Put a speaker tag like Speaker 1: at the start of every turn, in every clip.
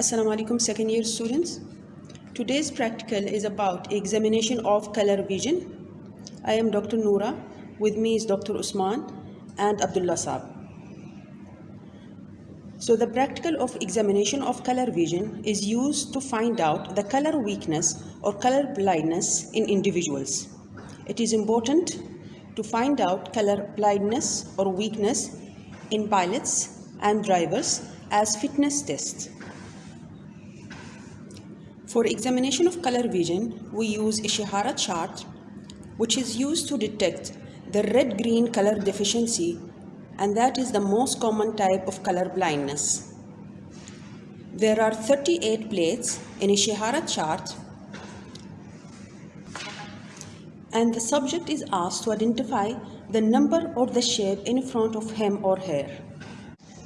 Speaker 1: Assalamu alaikum second year students. Today's practical is about examination of color vision. I am Dr. Noora. With me is Dr. Usman and Abdullah Saab. So the practical of examination of color vision is used to find out the color weakness or color blindness in individuals. It is important to find out color blindness or weakness in pilots and drivers as fitness tests. For examination of color vision, we use Ishihara chart, which is used to detect the red-green color deficiency, and that is the most common type of color blindness. There are 38 plates in Ishihara chart, and the subject is asked to identify the number or the shape in front of him or her.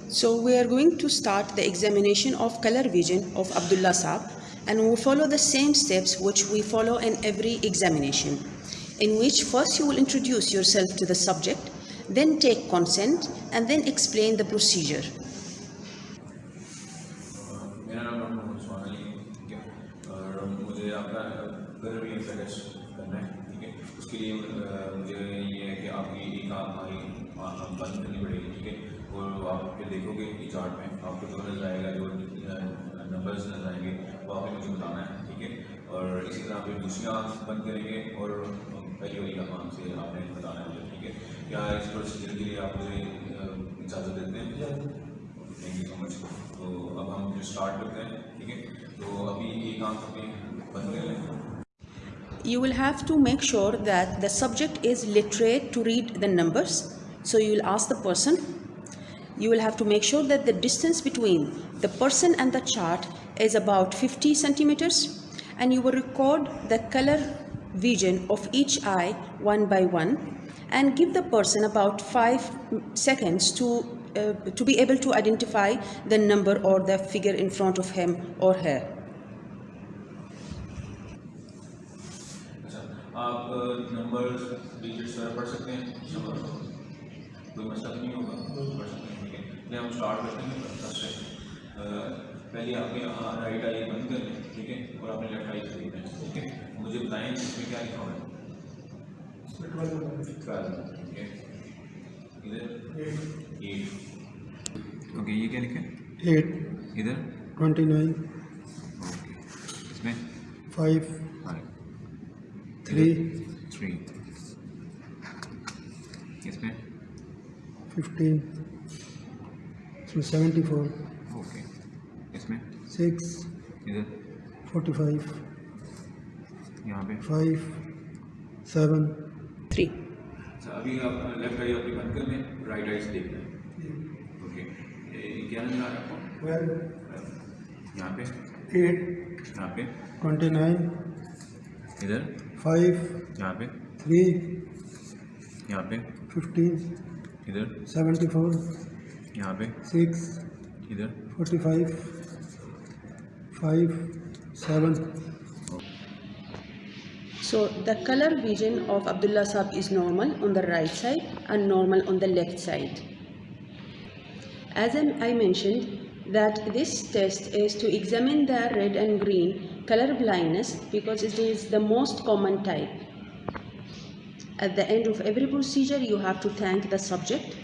Speaker 1: So we are going to start the examination of color vision of Abdullah Saab and we will follow the same steps which we follow in every examination in which first you will introduce yourself to the subject then take consent and then explain the procedure
Speaker 2: मेरा नाम doctor Mohammad Usman Ali ठीक है और मुझे आपका घर भी test करना है ठीक है उसके लिए अ, मुझे ये है कि आपकी एक आँख हमारी आँख बंद करनी पड़ेगी ठीक है और आप फिर देखोगे कि चार्ट में और इसी तरह फिर दूसरी आँख बंद करेंगे और पहली वाली आँख से आपने बताना है मुझे ठीक है क्या इस प्रोसीजर के लिए आप मुझे अ, इजाज़त देते हैं थैंक यू सो मच तो अब हम फिर स्टार्ट करते हैं ठीक है तो अभी एक आंख अपनी बंद कर लें
Speaker 1: you will have to make sure that the subject is literate to read the numbers so you will ask the person you will have to make sure that the distance between the person and the chart is about 50 centimeters and you will record the color vision of each eye one by one and give the person about 5 seconds to uh, to be able to identify the number or the figure in front of him or her
Speaker 2: अच्छा आप number digits वगैरह पढ़ सकते हैं number कोई मसला तो नहीं होगा पढ़ सकते हैं ठीक है चलिए हम स्टार्ट करते हैं फर्स्ट से अ, पहले आपने राइट आई बंद कर लें ठीक है? और आपने लेफ़्ट आई देखना है ठीक है? मुझे बताएँ इसमें क्या लिखा हुआ है? इधर? एट ओके ये क्या लिखा है?
Speaker 3: एट
Speaker 2: इधर?
Speaker 3: ट्वेंटी नाइन
Speaker 2: ओके इसमें?
Speaker 3: फाइव
Speaker 2: फाइव
Speaker 3: थ्री
Speaker 2: थ्री इसमें
Speaker 3: फिफ्टीन इसमें सेवेंटी फोर सिक्स
Speaker 2: इधर।
Speaker 3: फोर्टी फाइव
Speaker 2: यहाँ पे।
Speaker 3: Five seven.
Speaker 1: थ्री।
Speaker 2: अच्छा अभी आप लेफ़्ट आई अपनी बंद कर लें राइट आई से देख लें ओके क्या नज़र आ रहा है आपको?
Speaker 3: ट्वेल्व।
Speaker 2: यहाँ पे।
Speaker 3: एट।
Speaker 2: यहाँ पे।
Speaker 3: Twenty nine.
Speaker 2: इधर।
Speaker 3: फाइव।
Speaker 2: यहाँ पे।
Speaker 3: थ्री।
Speaker 2: यहाँ पे।
Speaker 3: फिफ्टीन।
Speaker 2: इधर।
Speaker 3: Seventy four.
Speaker 2: यहाँ पे।
Speaker 3: सिक्स।
Speaker 2: इधर।
Speaker 3: Forty five. five seven
Speaker 1: so the color vision of Abdullah Sab is normal on the right side and normal on the left side. As I mentioned that this test is to examine the red and green color blindness because it is the most common type. At the end of every procedure you have to thank the subject